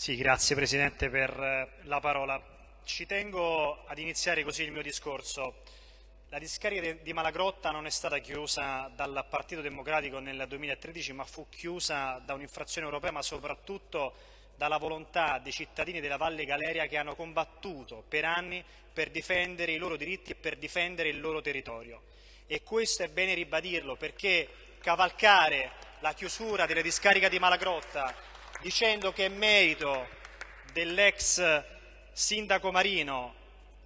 Sì, grazie Presidente per eh, la parola. Ci tengo ad iniziare così il mio discorso. La discarica di Malagrotta non è stata chiusa dal Partito Democratico nel 2013, ma fu chiusa da un'infrazione europea, ma soprattutto dalla volontà dei cittadini della Valle Galeria che hanno combattuto per anni per difendere i loro diritti e per difendere il loro territorio. E questo è bene ribadirlo perché cavalcare la chiusura delle discariche di Malagrotta dicendo che è merito dell'ex sindaco Marino,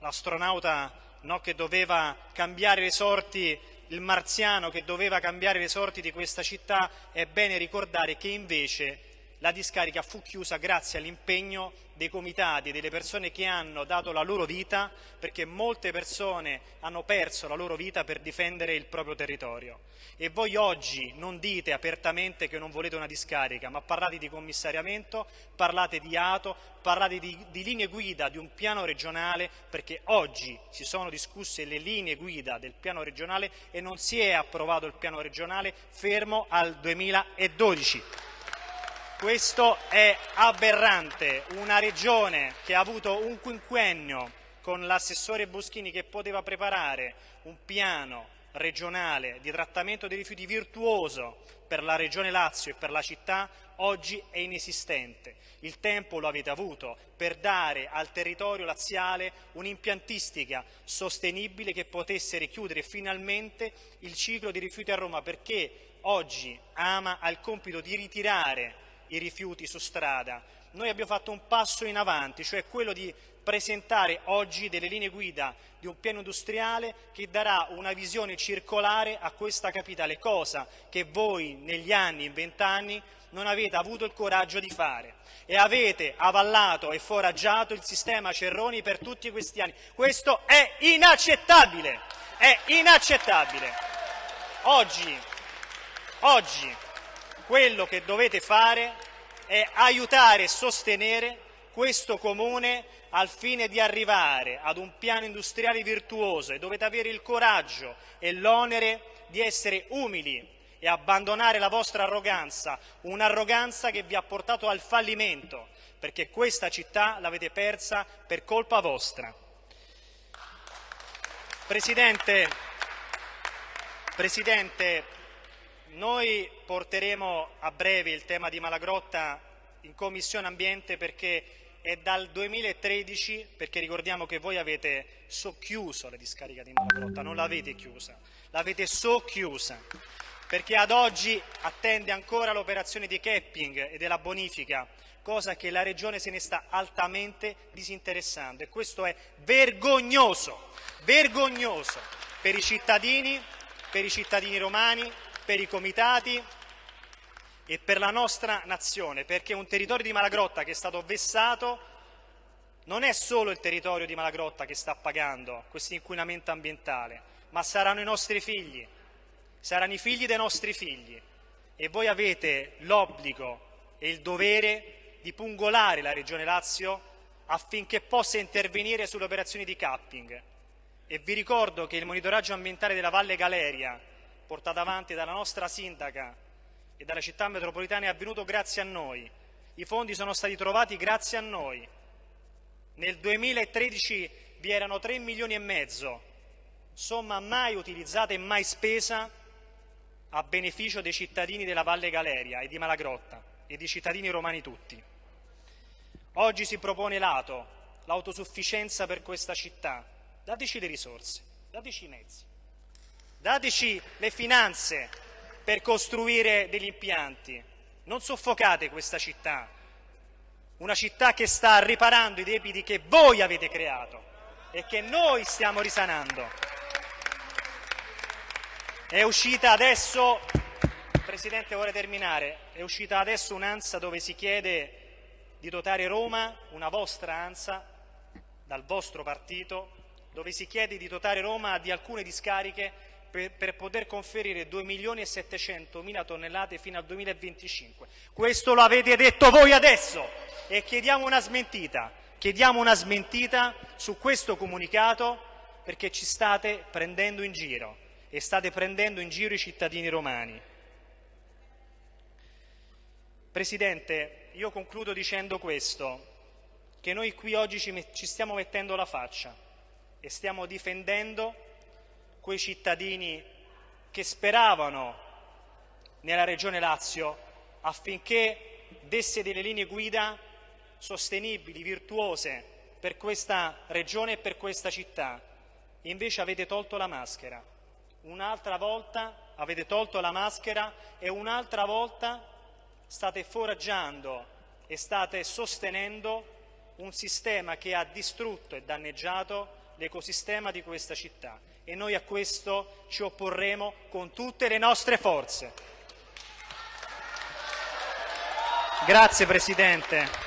l'astronauta no, che doveva cambiare le sorti, il marziano che doveva cambiare le sorti di questa città, è bene ricordare che invece la discarica fu chiusa grazie all'impegno dei comitati, delle persone che hanno dato la loro vita, perché molte persone hanno perso la loro vita per difendere il proprio territorio. E voi oggi non dite apertamente che non volete una discarica, ma parlate di commissariamento, parlate di ATO, parlate di, di linee guida di un piano regionale, perché oggi si sono discusse le linee guida del piano regionale e non si è approvato il piano regionale fermo al 2012. Questo è aberrante, una regione che ha avuto un quinquennio con l'assessore Boschini che poteva preparare un piano regionale di trattamento dei rifiuti virtuoso per la regione Lazio e per la città, oggi è inesistente. Il tempo lo avete avuto per dare al territorio laziale un'impiantistica sostenibile che potesse richiudere finalmente il ciclo di rifiuti a Roma, perché oggi Ama ha il compito di ritirare i rifiuti su strada. Noi abbiamo fatto un passo in avanti, cioè quello di presentare oggi delle linee guida di un piano industriale che darà una visione circolare a questa capitale, cosa che voi negli anni, in vent'anni, non avete avuto il coraggio di fare e avete avallato e foraggiato il sistema Cerroni per tutti questi anni. Questo è inaccettabile, è inaccettabile. Oggi, oggi quello che dovete fare è aiutare e sostenere questo Comune al fine di arrivare ad un piano industriale virtuoso e dovete avere il coraggio e l'onere di essere umili e abbandonare la vostra arroganza, un'arroganza che vi ha portato al fallimento, perché questa città l'avete persa per colpa vostra. Presidente, Presidente noi porteremo a breve il tema di Malagrotta in Commissione Ambiente perché è dal 2013, perché ricordiamo che voi avete socchiuso la discarica di Malagrotta, non l'avete chiusa, l'avete socchiusa, perché ad oggi attende ancora l'operazione di capping e della bonifica, cosa che la Regione se ne sta altamente disinteressando e questo è vergognoso, vergognoso per i cittadini, per i cittadini romani, per i comitati e per la nostra nazione, perché un territorio di Malagrotta che è stato vessato non è solo il territorio di Malagrotta che sta pagando questo inquinamento ambientale, ma saranno i nostri figli, saranno i figli dei nostri figli e voi avete l'obbligo e il dovere di pungolare la Regione Lazio affinché possa intervenire sulle operazioni di capping. E vi ricordo che il monitoraggio ambientale della Valle Galeria portata avanti dalla nostra sindaca e dalla città metropolitana è avvenuto grazie a noi. I fondi sono stati trovati grazie a noi. Nel 2013 vi erano 3 milioni e mezzo, somma mai utilizzata e mai spesa a beneficio dei cittadini della Valle Galeria e di Malagrotta e dei cittadini romani tutti. Oggi si propone l'ATO, l'autosufficienza per questa città. Dateci le risorse, dateci i mezzi dateci le finanze per costruire degli impianti, non soffocate questa città, una città che sta riparando i debiti che voi avete creato e che noi stiamo risanando. È uscita adesso, Presidente vorrei terminare, è uscita adesso un'ansa dove si chiede di dotare Roma, una vostra ansa, dal vostro partito, dove si chiede di dotare Roma di alcune discariche per, per poter conferire 2 milioni e 700 mila tonnellate fino al 2025. Questo lo avete detto voi adesso e chiediamo una smentita. Chiediamo una smentita su questo comunicato perché ci state prendendo in giro e state prendendo in giro i cittadini romani. Presidente, io concludo dicendo questo, che noi qui oggi ci, stiamo mettendo la faccia e stiamo difendendo quei cittadini che speravano nella Regione Lazio affinché desse delle linee guida sostenibili, virtuose per questa regione e per questa città. Invece avete tolto la maschera. Un'altra volta avete tolto la maschera e un'altra volta state foraggiando e state sostenendo un sistema che ha distrutto e danneggiato l'ecosistema di questa città e noi a questo ci opporremo con tutte le nostre forze. Grazie Presidente.